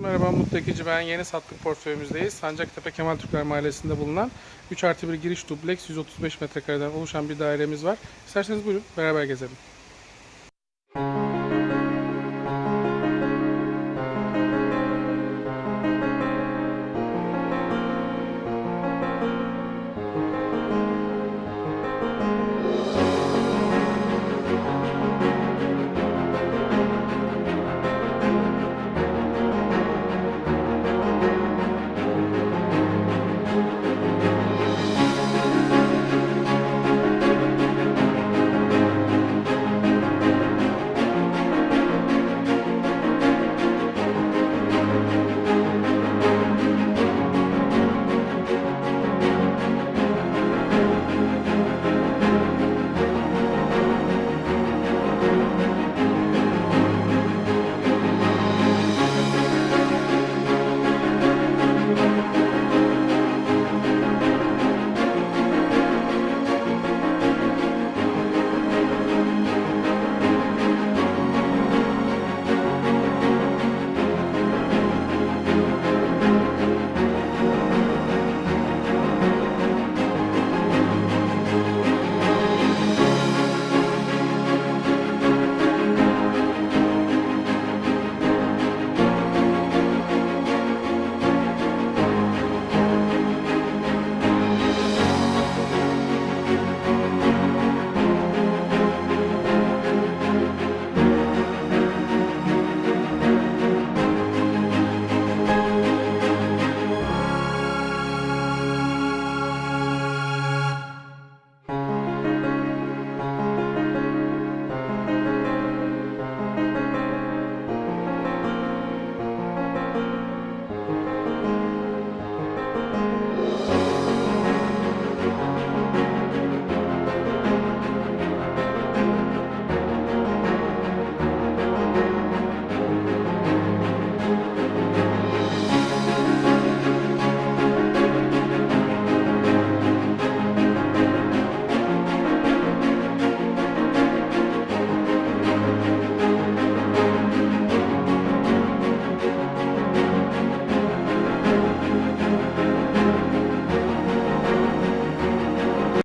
Merhaba Mutlu Ekici ben. Yeni sattık portföyümüzdeyiz. Sancaktepe Kemal Türkler Mahallesi'nde bulunan 3 artı 1 giriş dubleks 135 metrekareden oluşan bir dairemiz var. İsterseniz buyurun beraber gezelim.